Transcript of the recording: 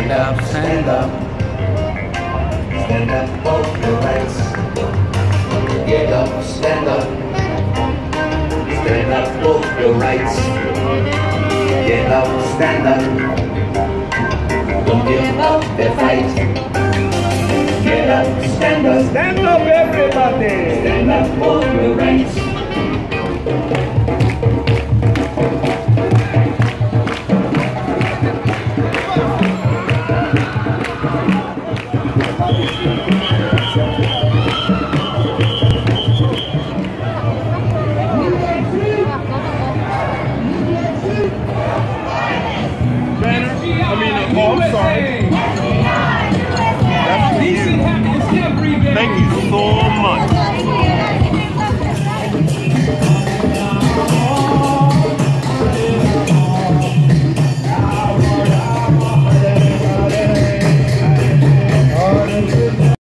Stand up, stand up. Stand up off your ranks. Get up, stand up. Stand up off your rights. Get up, stand up. Don't give up the fight. Get up, stand up. Stand up. Banner.